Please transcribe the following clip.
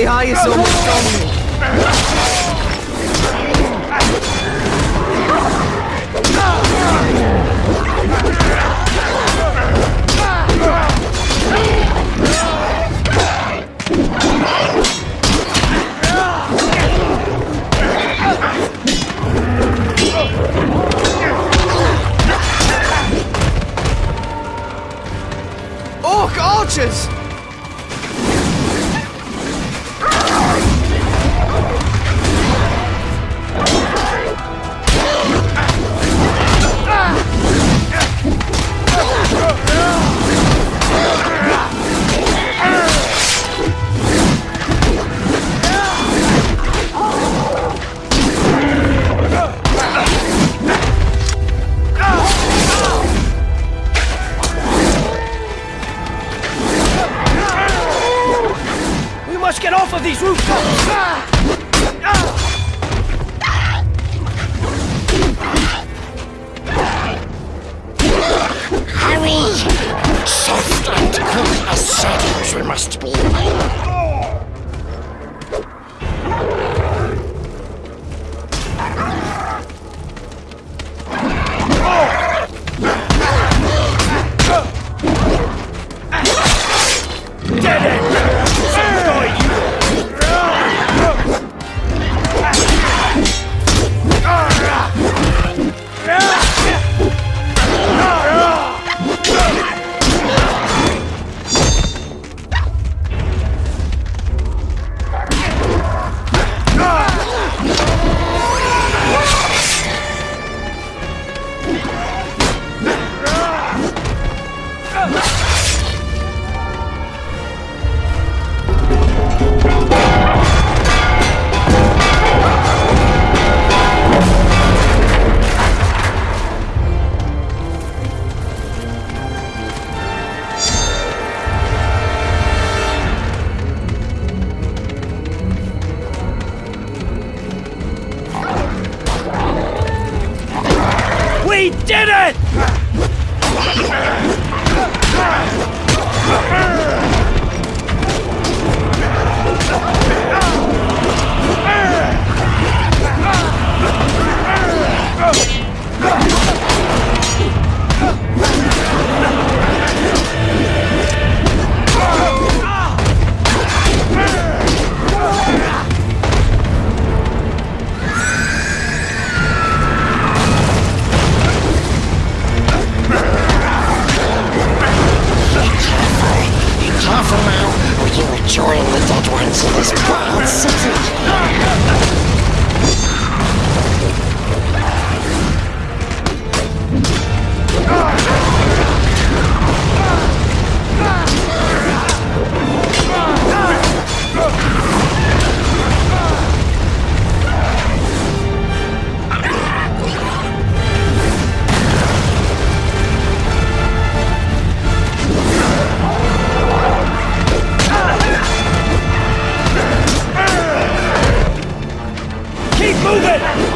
The eye is almost on me. Orc archers! Get off of these rooftops! Hurry! Soft and cool as shadows we must be. We did it! You join the dead ones in this wild city. Move it!